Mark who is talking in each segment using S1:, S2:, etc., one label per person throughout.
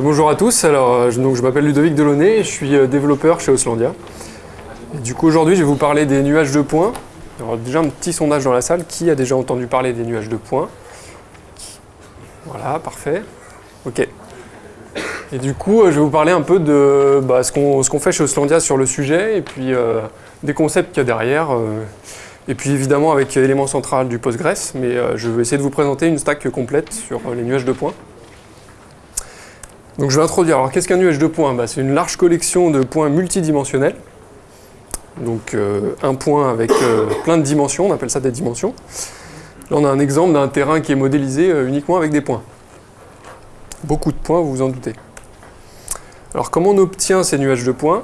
S1: bonjour à tous, alors euh, je, je m'appelle Ludovic Delaunay je suis euh, développeur chez Oslandia. Du coup aujourd'hui je vais vous parler des nuages de points. Alors déjà un petit sondage dans la salle, qui a déjà entendu parler des nuages de points? Voilà, parfait. Ok. Et du coup euh, je vais vous parler un peu de bah, ce qu'on fait chez Oslandia sur le sujet et puis des concepts qu'il y a derrière. et puis évidemment avec l'élément central du Postgres, mais je vais essayer de vous présenter une stack complète sur les nuages de points. Donc je vais introduire. Alors qu'est-ce qu'un nuage de points? Bah, C'est une large collection de points multidimensionnels. Donc euh, un point avec euh, plein de dimensions, on appelle ça des dimensions. Là on a un exemple d'un terrain qui est modélisé euh, uniquement avec des points. Beaucoup de points, vous vous en doutez. Alors comment on obtient ces nuages de points?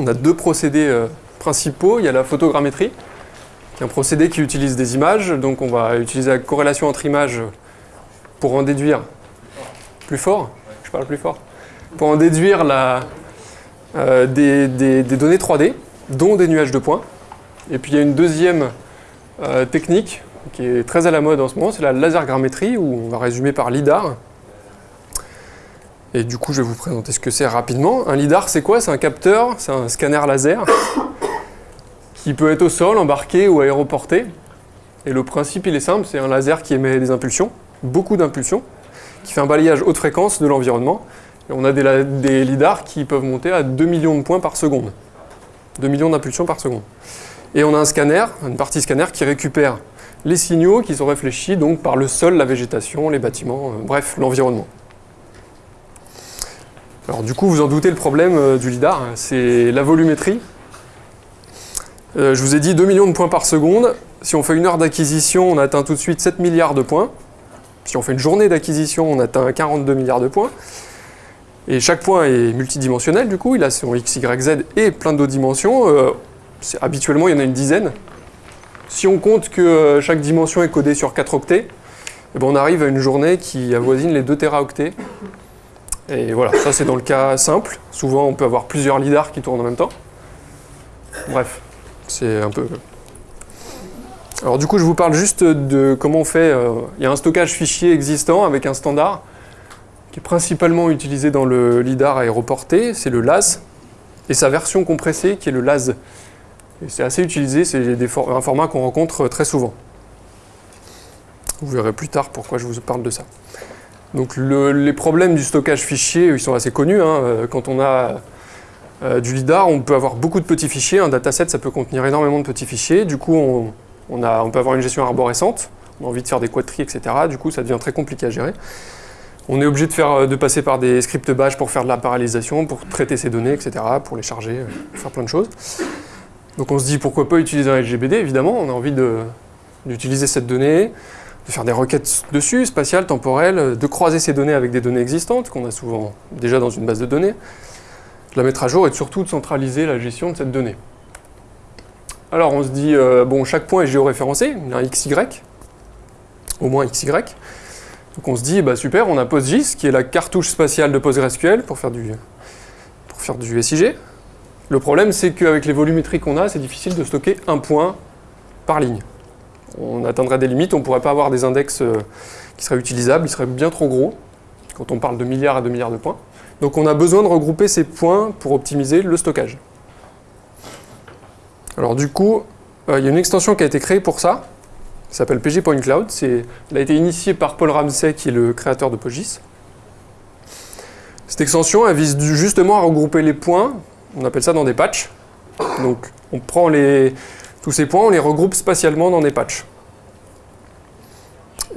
S1: On a deux procédés principaux. Il y a la photogrammétrie, qui est un procédé qui utilise des images. Donc on va utiliser la corrélation entre images pour en déduire plus fort plus fort, pour en déduire euh, des, données 3D, dont des nuages de points. Et puis il y a une deuxième euh, technique qui est très à la mode en ce moment, c'est la lasergrammétrie, où on va résumer par LIDAR. Et du coup, je vais vous présenter ce que c'est rapidement. Un LIDAR, c'est quoi? C'est un capteur, c'est un scanner laser, qui peut être au sol, embarqué ou aéroporté. Et le principe, il est simple, c'est un laser qui émet des impulsions, beaucoup d'impulsions qui fait un balayage haute fréquence de l'environnement. On a des, lidars qui peuvent monter à 2 millions de points par seconde. 2 millions d'impulsions par seconde. Et on a un scanner, une partie scanner qui récupère les signaux qui sont réfléchis donc par le sol, la végétation, les bâtiments, euh, bref, l'environnement. Alors du coup, vous en doutez, le problème euh, du lidar, c'est la volumétrie. Euh, je vous ai dit 2 millions de points par seconde. Si on fait une heure d'acquisition, on atteint tout de suite 7 milliards de points. Si on fait une journée d'acquisition, on atteint 42 milliards de points. Et chaque point est multidimensionnel, du coup, il a son x, y, z et plein d'autres dimensions. Euh, habituellement, il y en a une dizaine. Si on compte que euh, chaque dimension est codée sur 4 octets, eh ben, on arrive à une journée qui avoisine les 2 téraoctets. Et voilà, ça c'est dans le cas simple. Souvent, on peut avoir plusieurs lidars qui tournent en même temps. Bref, c'est un peu alors du coup, je vous parle juste de comment on fait. Euh, il y a un stockage fichier existant avec un standard qui est principalement utilisé dans le LIDAR aéroporté, c'est le LAS, et sa version compressée qui est le LAS. c'est assez utilisé, c'est un format qu'on rencontre très souvent. Vous verrez plus tard pourquoi je vous parle de ça. Donc les problèmes du stockage fichier, ils sont assez connus. Hein. Euh, quand on a euh, du LIDAR, on peut avoir beaucoup de petits fichiers. Un dataset, ça peut contenir énormément de petits fichiers. Du coup, on, on, peut avoir une gestion arborescente, on a envie de faire des quadrilles, etc. Du coup, ça devient très compliqué à gérer. On est obligé de, de passer par des scripts bash pour faire de la parallélisation, pour traiter ces données, etc., pour les charger, euh, faire plein de choses. Donc on se dit pourquoi pas utiliser un LGBD, évidemment, on a envie d'utiliser cette donnée, de faire des requêtes dessus, spatiales, temporelles, de croiser ces données avec des données existantes, qu'on a souvent déjà dans une base de données, de la mettre à jour et surtout de centraliser la gestion de cette donnée. Alors on se dit, euh, bon, chaque point est géoréférencé, il y a un XY, au moins XY. Donc on se dit, bah super, on a PostGIS, qui est la cartouche spatiale de PostgreSQL pour faire du, pour faire du SIG. Le problème, c'est qu'avec les volumétries qu'on a, c'est difficile de stocker un point par ligne. On atteindrait des limites, on ne pourrait pas avoir des index euh, qui seraient utilisables, ils seraient bien trop gros, quand on parle de milliards à 2 milliards de points. Donc on a besoin de regrouper ces points pour optimiser le stockage. Alors du coup, euh, il y a une extension qui a été créée pour ça, qui s'appelle PG Point Cloud. Elle a été initiée par Paul Ramsey, qui est le créateur de PostGIS. Cette extension, elle vise justement à regrouper les points, on appelle ça dans des patchs. Donc on prend les, tous ces points, on les regroupe spatialement dans des patchs.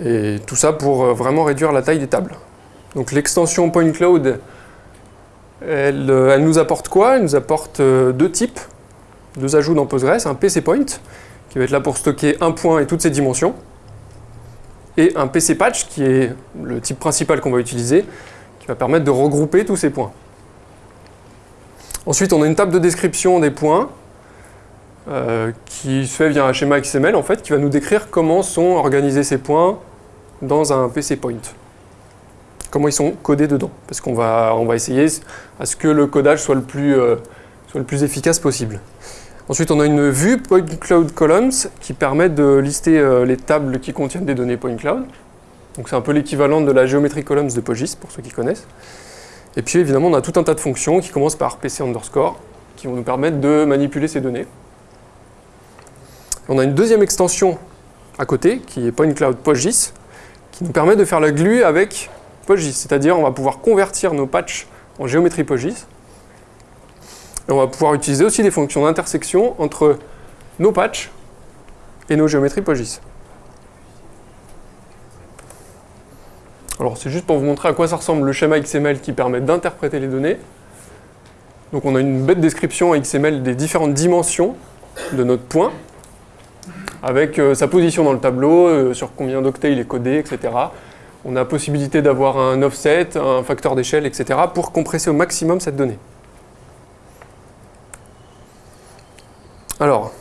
S1: Et tout ça pour euh, vraiment réduire la taille des tables. Donc l'extension Point Cloud, elle, euh, elle, nous apporte quoi? Elle nous apporte deux types deux ajouts dans Postgres, un PC Point, qui va être là pour stocker un point et toutes ses dimensions, et un PC Patch, qui est le type principal qu'on va utiliser, qui va permettre de regrouper tous ces points. Ensuite, on a une table de description des points, euh, qui se fait via un schéma XML, en fait, qui va nous décrire comment sont organisés ces points dans un PC Point. Comment ils sont codés dedans, parce qu'on va, essayer à ce que le codage soit le plus, euh, soit le plus efficace possible. Ensuite, on a une vue Point Cloud Columns qui permet de lister euh, les tables qui contiennent des données Point Cloud. Donc c'est un peu l'équivalent de la géométrie columns de PostGIS, pour ceux qui connaissent. Et puis évidemment, on a tout un tas de fonctions qui commencent par PC underscore, qui vont nous permettre de manipuler ces données. On a une deuxième extension à côté, qui est PointCloud PostGIS, qui nous permet de faire la glue avec PostGIS. C'est-à-dire, on va pouvoir convertir nos patchs en géométrie PostGIS. On va pouvoir utiliser aussi des fonctions d'intersection entre nos patchs et nos géométries PostGIS. Alors c'est juste pour vous montrer à quoi ça ressemble le schéma XML qui permet d'interpréter les données. Donc on a une bête description XML des différentes dimensions de notre point, avec euh, sa position dans le tableau, euh, sur combien d'octets il est codé, etc. On a possibilité d'avoir un offset, un facteur d'échelle, etc. pour compresser au maximum cette donnée. Alors,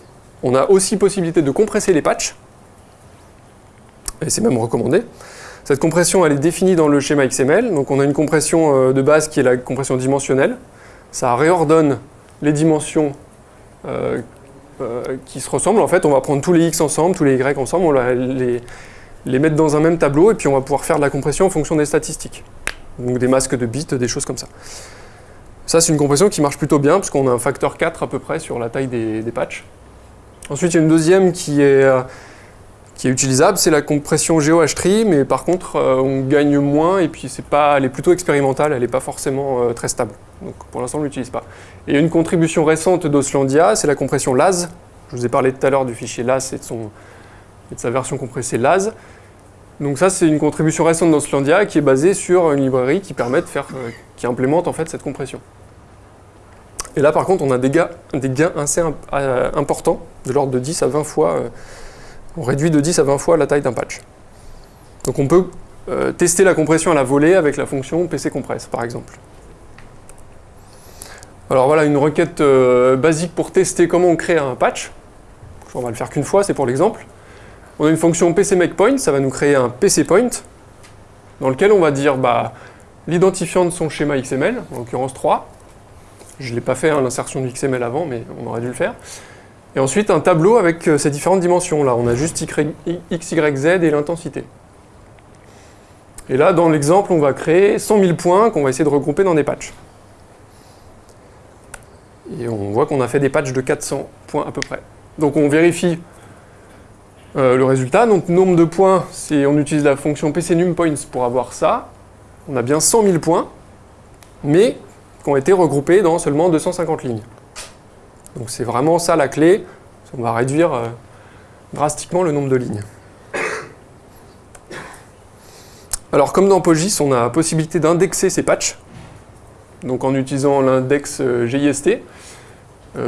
S1: on a aussi possibilité de compresser les patchs, et c'est même recommandé. Cette compression, elle est définie dans le schéma XML. Donc on a une compression euh, de base qui est la compression dimensionnelle. Ça réordonne les dimensions euh, euh, qui se ressemblent. En fait, on va prendre tous les X ensemble, tous les Y ensemble, on va les, les mettre dans un même tableau et puis on va pouvoir faire de la compression en fonction des statistiques. Donc des masques de bits, des choses comme ça. Ça, c'est une compression qui marche plutôt bien, puisqu'on a un facteur 4 à peu près sur la taille des, des patchs. Ensuite, il y a une deuxième qui est qui est utilisable, c'est la compression GeoH-Tree, mais par contre, euh, on gagne moins, et puis pas, elle est plutôt expérimentale, elle n'est pas forcément euh, très stable. Donc pour l'instant, on ne l'utilise pas. Et une contribution récente d'Oslandia, c'est la compression LAS. Je vous ai parlé tout à l'heure du fichier LAS et de, son, de sa version compressée LAS. Donc ça, c'est une contribution récente d'Oslandia qui est basée sur une librairie qui permet de faire, euh, qui implémente en fait cette compression. Et là, par contre, on a des, gains assez importants, de l'ordre de 10 à 20 fois on réduit de 10 à 20 fois la taille d'un patch. Donc on peut euh, tester la compression à la volée avec la fonction pccompress, par exemple. Alors voilà une requête euh, basique pour tester comment on crée un patch. On va le faire qu'une fois, c'est pour l'exemple. On a une fonction pcMakePoint, ça va nous créer un pcPoint, dans lequel on va dire bah, l'identifiant de son schéma XML, en l'occurrence 3. Je ne l'ai pas fait, hein, l'insertion du XML avant, mais on aurait dû le faire. Et ensuite, un tableau avec euh, ces différentes dimensions. Là, on a juste x, y, z et l'intensité. Et là, dans l'exemple, on va créer 100 000 points qu'on va essayer de regrouper dans des patchs. Et on voit qu'on a fait des patchs de 400 points à peu près. Donc on vérifie euh, le résultat. Donc nombre de points, on utilise la fonction pcNumPoints pour avoir ça. On a bien 100 000 points, mais qui ont été regroupés dans seulement 250 lignes. Donc c'est vraiment ça la clé. On va réduire euh, drastiquement le nombre de lignes. Alors comme dans PostGIS, on a la possibilité d'indexer ces patchs, donc en utilisant l'index euh, GIST.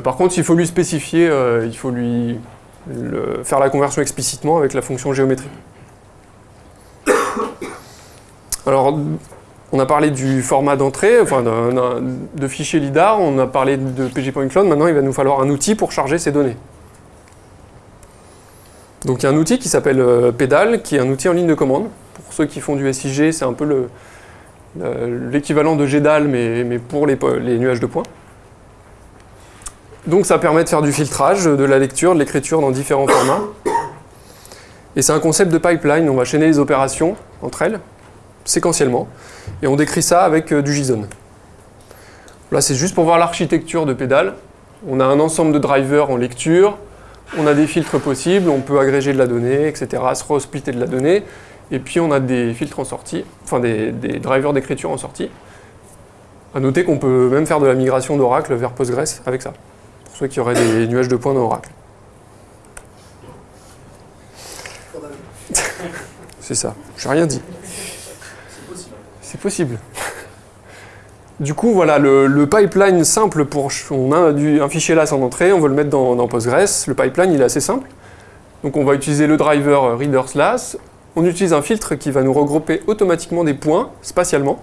S1: Par contre, il faut lui spécifier, il faut lui faire la conversion explicitement avec la fonction géométrie. Alors, on a parlé du format d'entrée, enfin de fichier LIDAR, on a parlé de pg.cloud, maintenant il va nous falloir un outil pour charger ces données. Donc il y a un outil qui s'appelle euh, Pedal, qui est un outil en ligne de commande. Pour ceux qui font du SIG, c'est un peu l'équivalent de GDAL, mais, pour les, nuages de points. Donc ça permet de faire du filtrage, de la lecture, de l'écriture dans différents formats. Et c'est un concept de pipeline, on va chaîner les opérations entre elles, séquentiellement. Et on décrit ça avec euh, du JSON. Là, c'est juste pour voir l'architecture de pédale. On a un ensemble de drivers en lecture, on a des filtres possibles, on peut agréger de la donnée, etc., se resplitter de la donnée, et puis on a des filtres en sortie, enfin des, drivers d'écriture en sortie. A noter qu'on peut même faire de la migration d'Oracle vers Postgres avec ça, pour ceux qui auraient des nuages de points dans Oracle. C'est ça, j'ai rien dit. C'est possible. Du coup, voilà, le, pipeline simple pour... On a un fichier là sans entrée, on veut le mettre dans, Postgres. Le pipeline, il est assez simple. Donc on va utiliser le driver readersLAS. On utilise un filtre qui va nous regrouper automatiquement des points spatialement.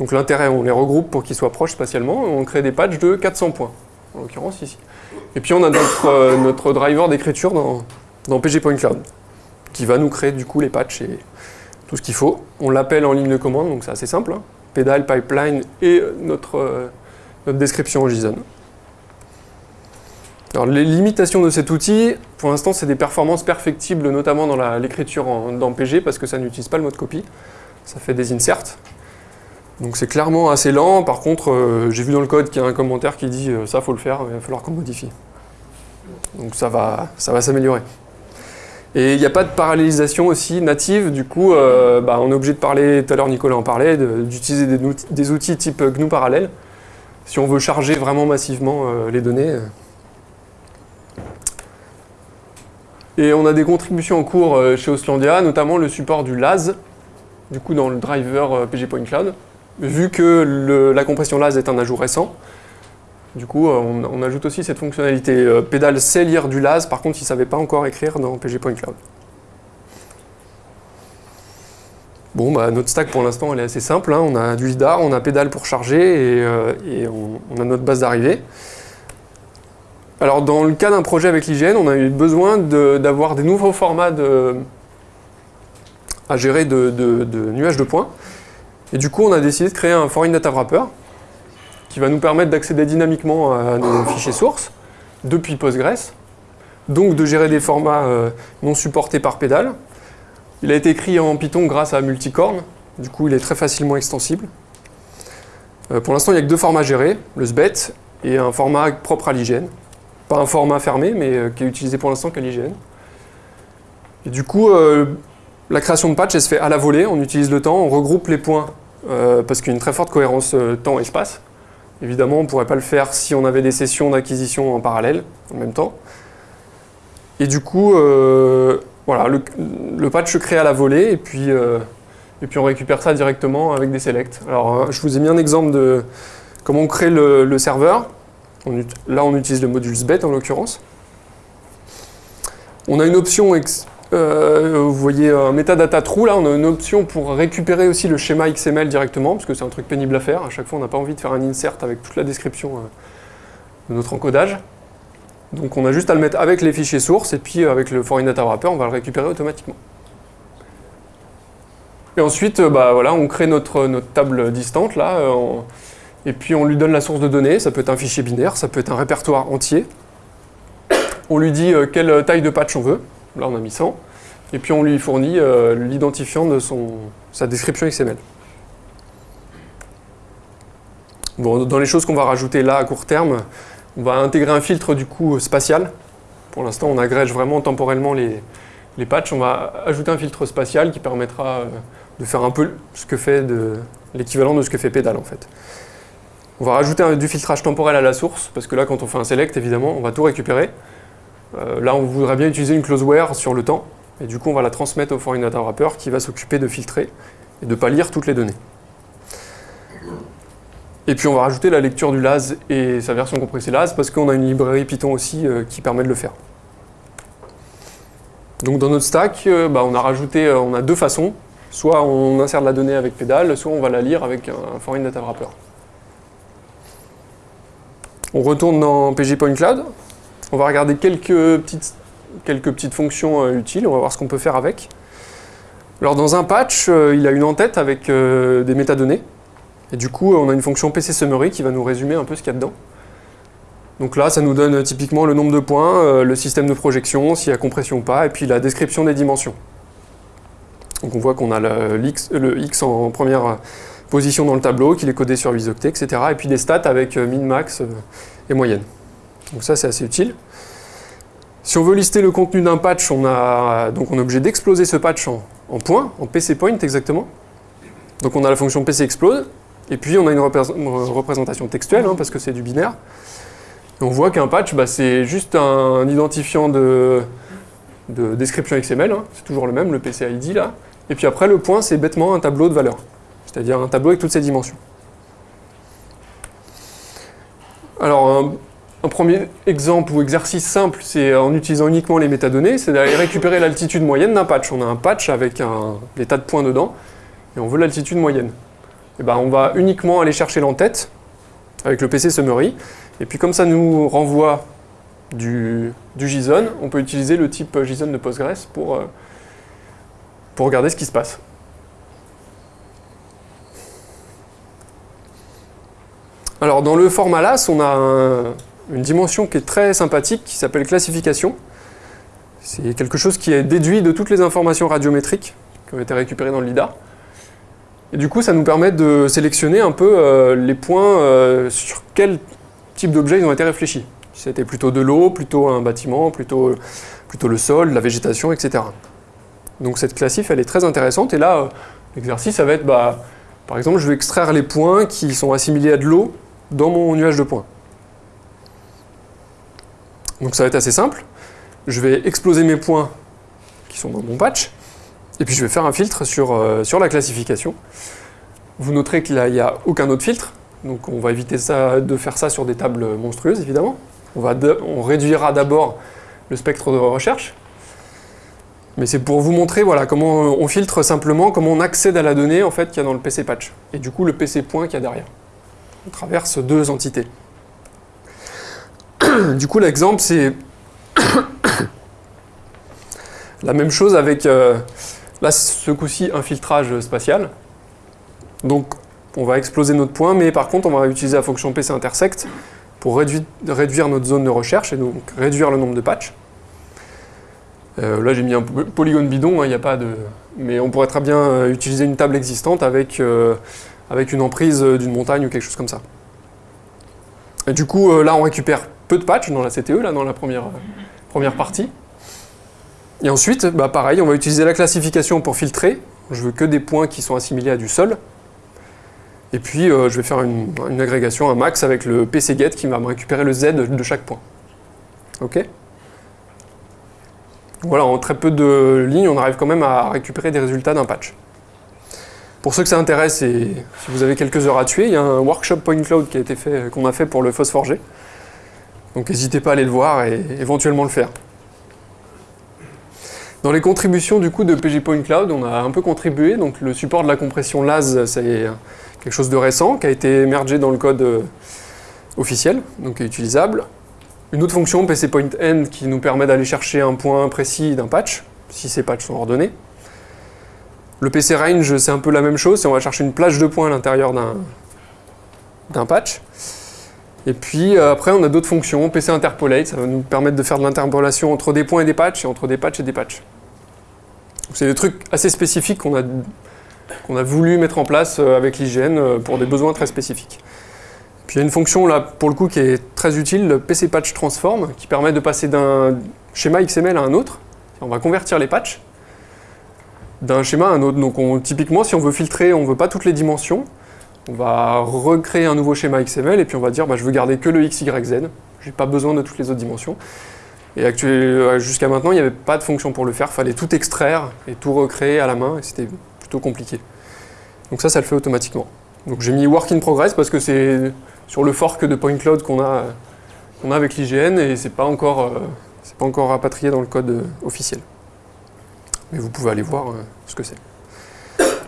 S1: Donc l'intérêt, on les regroupe pour qu'ils soient proches spatialement. on crée des patchs de 400 points, en l'occurrence ici. Et puis on a notre, euh, driver d'écriture dans, dans pg.cloud, qui va nous créer du coup les patchs et tout ce qu'il faut. On l'appelle en ligne de commande, donc c'est assez simple. Hein. Pédale, pipeline et notre, euh, notre description en JSON. Alors les limitations de cet outil, pour l'instant c'est des performances perfectibles, notamment dans l'écriture dans PG, parce que ça n'utilise pas le mode copie, ça fait des inserts. Donc c'est clairement assez lent, par contre euh, j'ai vu dans le code qu'il y a un commentaire qui dit euh, ça faut le faire, il va falloir qu'on modifie. Donc ça va, ça va s'améliorer. Et il n'y a pas de parallélisation aussi native, du coup euh, bah, on est obligé de parler, tout à l'heure Nicolas en parlait, d'utiliser des, outils type GNU parallèle, si on veut charger vraiment massivement les données. Et on a des contributions en cours chez Oslandia, notamment le support du LAS, du coup dans le driver PG. Vu que la compression LAS est un ajout récent, du coup euh, on, ajoute aussi cette fonctionnalité. Pédale sait lire du LAS, par contre il ne savait pas encore écrire dans PG Point Cloud. Bon, bah, notre stack pour l'instant elle est assez simple, hein. on a du LIDAR, on a pédale pour charger et, on, a notre base d'arrivée. Alors dans le cas d'un projet avec l'IGN, on a eu besoin d'avoir des nouveaux formats à gérer de, nuages de points. Et du coup, on a décidé de créer un foreign data wrapper qui va nous permettre d'accéder dynamiquement à nos fichiers sources depuis Postgres, donc de gérer des formats euh, non supportés par pédale. Il a été écrit en Python grâce à Multicorn, du coup il est très facilement extensible. Euh, pour l'instant, il n'y a que deux formats gérés, le SBET et un format propre à l'IGN pas un format fermé, mais euh, qui est utilisé pour l'instant qu'à l'IGN. Et du coup, la création de patch, elle se fait à la volée, on utilise le temps, on regroupe les points, euh, parce qu'il y a une très forte cohérence temps-espace. Évidemment, on ne pourrait pas le faire si on avait des sessions d'acquisition en parallèle, en même temps. Et du coup, voilà, le, patch se crée à la volée, et puis, et puis on récupère ça directement avec des selects. Alors, je vous ai mis un exemple de comment on crée le serveur là, on utilise le module SBET en l'occurrence. On a une option, euh, vous voyez un metadata true, là, on a une option pour récupérer aussi le schéma XML directement, parce que c'est un truc pénible à faire. À chaque fois, on n'a pas envie de faire un insert avec toute la description euh, de notre encodage. Donc on a juste à le mettre avec les fichiers sources, et puis avec le foreign data wrapper, on va le récupérer automatiquement. Et ensuite, euh, bah, voilà, on crée notre, notre table distante, là, et puis on lui donne la source de données, ça peut être un fichier binaire, ça peut être un répertoire entier. On lui dit quelle taille de patch on veut, là on a mis 100, et puis on lui fournit euh, l'identifiant de son, sa description XML. Bon, dans les choses qu'on va rajouter là à court terme, on va intégrer un filtre du coup spatial. Pour l'instant, on agrège vraiment temporellement les, les patchs. On va ajouter un filtre spatial qui permettra euh, de faire un peu ce que fait l'équivalent de ce que fait Pédale en fait. On va rajouter du filtrage temporel à la source, parce que là, quand on fait un select, évidemment, on va tout récupérer. Euh, là, on voudrait bien utiliser une closeware sur le temps, et du coup, on va la transmettre au foreign data wrapper qui va s'occuper de filtrer et de ne pas lire toutes les données. Et puis, on va rajouter la lecture du LAS et sa version compressée LAS, parce qu'on a une librairie Python aussi euh, qui permet de le faire. Donc, dans notre stack, euh, bah, on a rajouté, on a deux façons. Soit on insère la donnée avec pédale, soit on va la lire avec un foreign data wrapper. On retourne dans PG Cloud. On va regarder quelques petites, fonctions euh, utiles. On va voir ce qu'on peut faire avec. Alors dans un patch, euh, il a une en-tête avec euh, des métadonnées. Et du coup, on a une fonction PC Summary qui va nous résumer un peu ce qu'il y a dedans. Donc là, ça nous donne typiquement le nombre de points, le système de projection, s'il y a compression ou pas, et puis la description des dimensions. Donc on voit qu'on a le, le X en première position dans le tableau, qu'il est codé sur 8 octets, etc. Et puis des stats avec min, max et moyenne. Donc ça, c'est assez utile. Si on veut lister le contenu d'un patch, on, a, donc on est obligé d'exploser ce patch en, points, en PC point exactement. Donc on a la fonction PC explode, et puis on a une, représentation textuelle, hein, parce que c'est du binaire. On voit qu'un patch, bah, c'est juste un, identifiant de, description XML, hein. c'est toujours le même, le PCID là. Et puis après, le point, c'est bêtement un tableau de valeurs c'est-à-dire un tableau avec toutes ces dimensions. Alors, un, premier exemple ou exercice simple, c'est en utilisant uniquement les métadonnées, c'est d'aller récupérer l'altitude moyenne d'un patch. On a un patch avec un, des tas de points dedans, et on veut l'altitude moyenne. Et eh ben, on va uniquement aller chercher l'entête avec le PC Summary, et puis comme ça nous renvoie du, JSON, on peut utiliser le type JSON de Postgres pour, euh, pour regarder ce qui se passe. Alors dans le format LAS, on a une dimension qui est très sympathique, qui s'appelle classification. C'est quelque chose qui est déduit de toutes les informations radiométriques qui ont été récupérées dans le LIDAR. Et du coup, ça nous permet de sélectionner un peu euh, les points euh, sur quel type d'objet ils ont été réfléchis. Si c'était plutôt de l'eau, plutôt un bâtiment, plutôt, le sol, la végétation, etc. Donc cette classif, elle est très intéressante. Et là, euh, l'exercice, ça va être, bah, par exemple, je vais extraire les points qui sont assimilés à de l'eau dans mon nuage de points. Donc ça va être assez simple. Je vais exploser mes points qui sont dans mon patch. Et puis je vais faire un filtre sur, euh, sur la classification. Vous noterez qu'il n'y a, aucun autre filtre, donc on va éviter ça, de faire ça sur des tables monstrueuses évidemment. On, on réduira d'abord le spectre de recherche, mais c'est pour vous montrer voilà, comment on filtre simplement, comment on accède à la donnée en fait, qu'il y a dans le PC patch, et du coup le PC point qu'il y a derrière. On traverse deux entités. Du coup l'exemple c'est la même chose avec... Euh, Là, ce coup-ci, un filtrage spatial. Donc, on va exploser notre point, mais par contre, on va utiliser la fonction PC intersect pour réduire, notre zone de recherche et donc réduire le nombre de patchs. Euh, là, j'ai mis un polygone bidon, hein, il n'y a pas de... Mais on pourrait très bien euh, utiliser une table existante avec, avec une emprise d'une montagne ou quelque chose comme ça. Et du coup, là, on récupère peu de patchs dans la CTE, là, dans la première, première partie. Et ensuite, bah pareil, on va utiliser la classification pour filtrer. Je veux que des points qui sont assimilés à du sol. Et puis, euh, je vais faire une, agrégation, un max avec le pcget qui va me récupérer le z de chaque point. OK? Voilà, en très peu de lignes, on arrive quand même à récupérer des résultats d'un patch. Pour ceux que ça intéresse et si vous avez quelques heures à tuer, il y a un workshop point cloud qu'on a fait pour le Phosphore Donc n'hésitez pas à aller le voir et éventuellement le faire. Dans les contributions du coup de PG Point Cloud, on a un peu contribué. Donc le support de la compression LAS, c'est quelque chose de récent qui a été émergé dans le code euh, officiel, donc est utilisable. Une autre fonction, PC Point End, qui nous permet d'aller chercher un point précis d'un patch, si ces patchs sont ordonnés. Le PC Range, c'est un peu la même chose, on va chercher une plage de points à l'intérieur d'un patch. Et puis euh, après, on a d'autres fonctions. PC Interpolate, ça va nous permettre de faire de l'interpolation entre des points et des patchs, et entre des patchs et des patchs. C'est des trucs assez spécifiques qu'on a, a voulu mettre en place euh, avec l'IGN euh, pour des besoins très spécifiques. Puis il y a une fonction là, pour le coup, qui est très utile, le PC Patch Transform, qui permet de passer d'un schéma XML à un autre. On va convertir les patchs d'un schéma à un autre. Donc typiquement, si on veut filtrer, on ne veut pas toutes les dimensions, on va recréer un nouveau schéma XML et puis on va dire bah, je veux garder que le X, Y, Z. J'ai pas besoin de toutes les autres dimensions. Et euh, jusqu'à maintenant, il n'y avait pas de fonction pour le faire. Il fallait tout extraire et tout recréer à la main et c'était plutôt compliqué. Donc ça, ça le fait automatiquement. Donc j'ai mis Work in Progress parce que c'est sur le fork de Point Cloud qu'on a, avec l'IGN et c'est pas euh, pas encore rapatrié dans le code euh, officiel. Mais vous pouvez aller voir ce que c'est.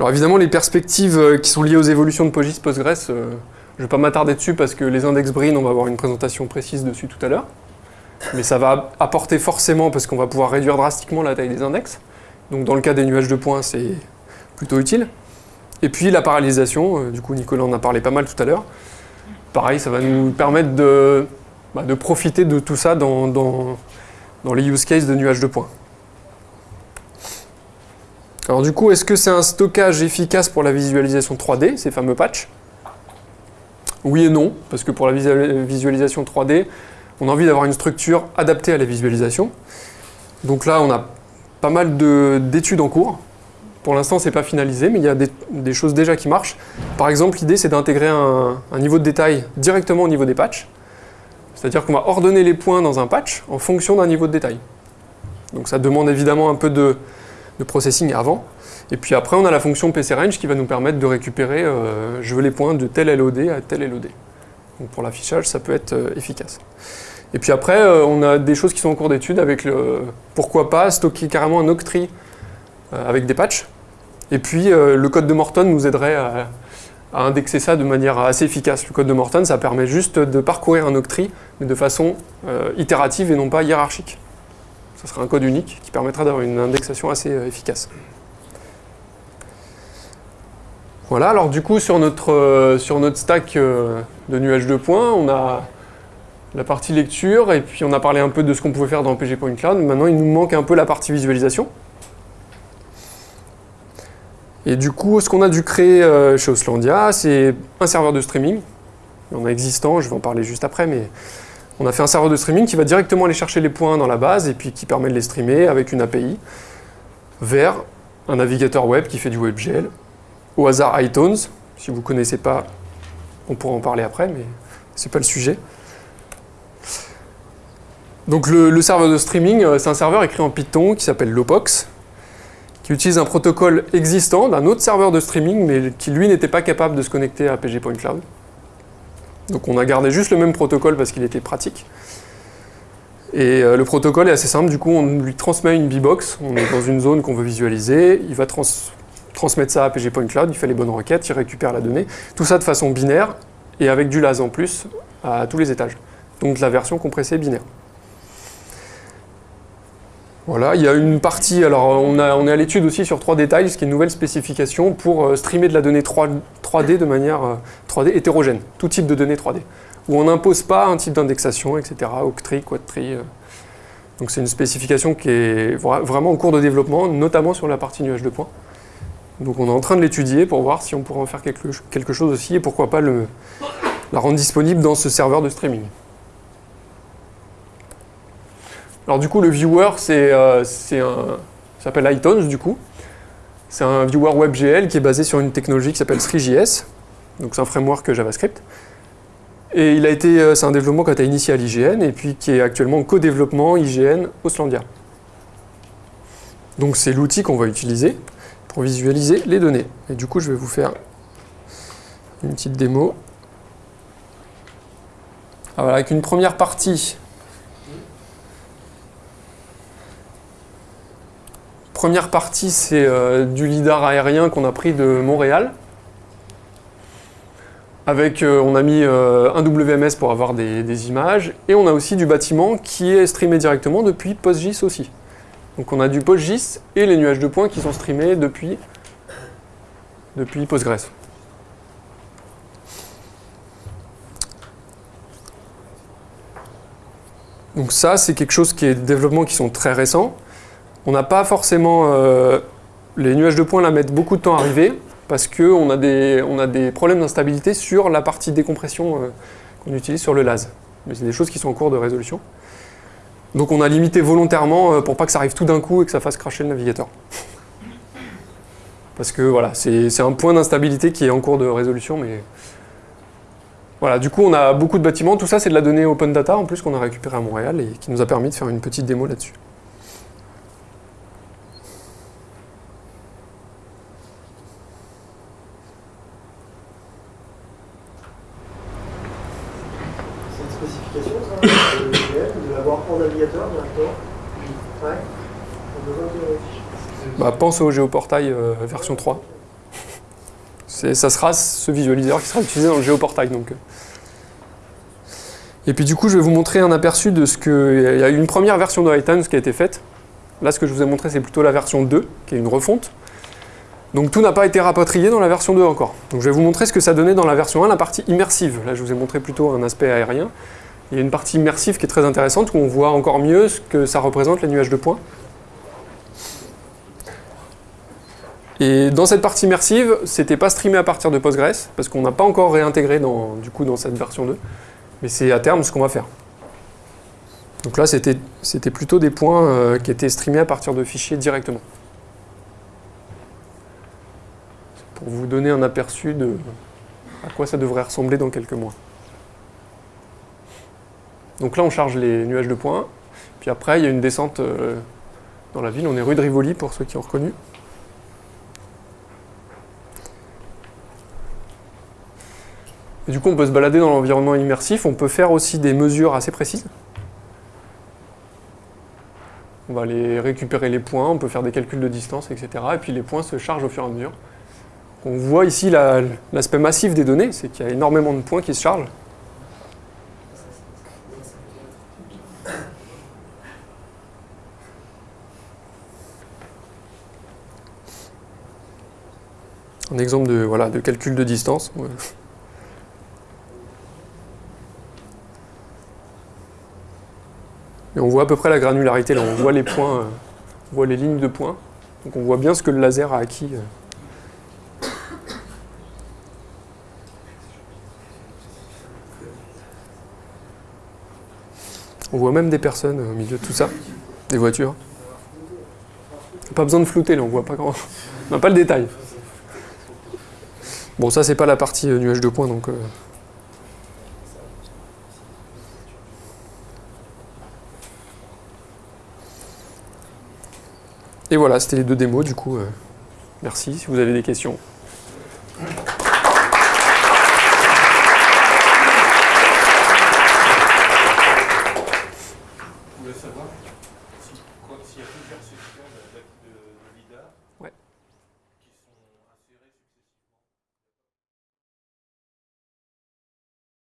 S1: Alors évidemment, les perspectives euh, qui sont liées aux évolutions de PostGIS, Postgres, euh, je ne vais pas m'attarder dessus parce que les index Brin, on va avoir une présentation précise dessus tout à l'heure. Mais ça va apporter forcément, parce qu'on va pouvoir réduire drastiquement la taille des index. Donc dans le cas des nuages de points, c'est plutôt utile. Et puis la parallélisation, euh, du coup Nicolas en a parlé pas mal tout à l'heure. Pareil, ça va nous permettre de, bah, profiter de tout ça dans, dans les use cases de nuages de points. Alors du coup, est-ce que c'est un stockage efficace pour la visualisation 3D, ces fameux patchs? Oui et non, parce que pour la visualisation 3D, on a envie d'avoir une structure adaptée à la visualisation. Donc là, on a pas mal d'études en cours. Pour l'instant, c'est pas finalisé, mais il y a des, choses déjà qui marchent. Par exemple, l'idée, c'est d'intégrer un, un, niveau de détail directement au niveau des patchs. C'est-à-dire qu'on va ordonner les points dans un patch en fonction d'un niveau de détail. Donc ça demande évidemment un peu de, de processing avant. Et puis après, on a la fonction PCRange qui va nous permettre de récupérer, euh, je veux les points de tel LOD à tel LOD. Donc pour l'affichage, ça peut être euh, efficace. Et puis après, euh, on a des choses qui sont en cours d'étude avec le, pourquoi pas, stocker carrément un octree avec des patchs. Et puis le code de Morton nous aiderait à, à, indexer ça de manière assez efficace. Le code de Morton, ça permet juste de parcourir un octree, mais de façon itérative et non pas hiérarchique. Ce sera un code unique qui permettra d'avoir une indexation assez euh, efficace. Voilà, alors du coup sur notre, euh, sur notre stack euh, de nuages de points, on a la partie lecture, et puis on a parlé un peu de ce qu'on pouvait faire dans PG Point Cloud. Maintenant, il nous manque un peu la partie visualisation. Et du coup, ce qu'on a dû créer chez Oslandia, c'est un serveur de streaming. Il y en a existant, je vais en parler juste après, mais on a fait un serveur de streaming qui va directement aller chercher les points dans la base et puis qui permet de les streamer avec une API vers un navigateur web qui fait du WebGL. Au hasard iTunes, si vous ne connaissez pas, on pourra en parler après, mais ce n'est pas le sujet. Donc le, serveur de streaming, euh, c'est un serveur écrit en Python qui s'appelle Lopox, qui utilise un protocole existant d'un autre serveur de streaming, mais qui lui n'était pas capable de se connecter à PG. Donc on a gardé juste le même protocole parce qu'il était pratique. Et euh, le protocole est assez simple, du coup on lui transmet une B-Box, on est dans une zone qu'on veut visualiser, il va transmettre ça à PG Point Cloud, il fait les bonnes requêtes, il récupère la donnée, tout ça de façon binaire et avec du LAS en plus à tous les étages. Donc la version compressée binaire. Voilà, il y a une partie, alors on, est à l'étude aussi sur 3D Tiles, qui est une nouvelle spécification pour euh, streamer de la donnée 3, d de manière 3D euh, hétérogène, tout type de données 3D, où on n'impose pas un type d'indexation, etc., octri, quadtri. Euh. Donc c'est une spécification qui est vraiment en cours de développement, notamment sur la partie nuage de points. Donc on est en train de l'étudier pour voir si on pourrait en faire quelque, chose aussi, et pourquoi pas la rendre disponible dans ce serveur de streaming. Alors du coup, le viewer, c'est euh, s'appelle iTunes du coup. C'est un viewer WebGL qui est basé sur une technologie qui s'appelle 3JS. Donc c'est un framework JavaScript. Et il a été, euh, c'est un développement qui a été initié à l'IGN et puis qui est actuellement en co-développement IGN Oslandia. Donc c'est l'outil qu'on va utiliser pour visualiser les données. Et du coup, je vais vous faire une petite démo. Alors, avec une première partie Première partie, c'est euh, du lidar aérien qu'on a pris de Montréal. Avec, euh, on a mis euh, un WMS pour avoir des, images. Et on a aussi du bâtiment qui est streamé directement depuis PostGIS aussi. Donc on a du PostGIS et les nuages de points qui sont streamés depuis, depuis Postgres. Donc ça, c'est quelque chose qui est des développements qui sont très récents. On n'a pas forcément... Euh, les nuages de points la mettent beaucoup de temps à arriver parce qu'on a, des, a des problèmes d'instabilité sur la partie décompression euh, qu'on utilise sur le LAS. Mais c'est des choses qui sont en cours de résolution. Donc on a limité volontairement euh, pour pas que ça arrive tout d'un coup et que ça fasse cracher le navigateur. Parce que voilà, c'est un point d'instabilité qui est en cours de résolution, mais... Du coup on a beaucoup de bâtiments, tout ça c'est de la donnée open data en plus qu'on a récupéré à Montréal et qui nous a permis de faire une petite démo là-dessus. Au géoportail euh, version 3. Ça sera ce visualiseur qui sera utilisé dans le géoportail. Donc. Euh. Et puis du coup, je vais vous montrer un aperçu de ce que... Il y a une première version de iTunes qui a été faite. Là, ce que je vous ai montré, c'est plutôt la version 2, qui est une refonte. Donc tout n'a pas été rapatrié dans la version 2 encore. Donc je vais vous montrer ce que ça donnait dans la version 1, la partie immersive. Là, je vous ai montré plutôt un aspect aérien. Il y a une partie immersive qui est très intéressante, où on voit encore mieux ce que ça représente, les nuages de points. Et dans cette partie immersive, c'était pas streamé à partir de Postgres, parce qu'on n'a pas encore réintégré dans, du coup, dans cette version 2. Mais c'est à terme ce qu'on va faire. Donc là, c'était plutôt des points euh, qui étaient streamés à partir de fichiers directement. Pour vous donner un aperçu de à quoi ça devrait ressembler dans quelques mois. Donc là, on charge les nuages de points. Puis après, il y a une descente euh, dans la ville. On est rue de Rivoli, pour ceux qui ont reconnu. Du coup, on peut se balader dans l'environnement immersif, on peut faire aussi des mesures assez précises. On va aller récupérer les points, on peut faire des calculs de distance, etc. Et puis les points se chargent au fur et à mesure. On voit ici l'aspect massif des données, c'est qu'il y a énormément de points qui se chargent. Un exemple de, calcul de distance. On voit à peu près la granularité, on voit les points, euh, on voit les lignes de points. Donc on voit bien ce que le laser a acquis. euh. On voit même des personnes au milieu de tout ça, des voitures. Pas besoin de flouter là, on voit pas grand. On n'a pas le détail. Bon, ça c'est pas la partie euh, nuage de points donc. euh, Et voilà, c'était les deux démos du coup. euh, Merci si vous avez des questions.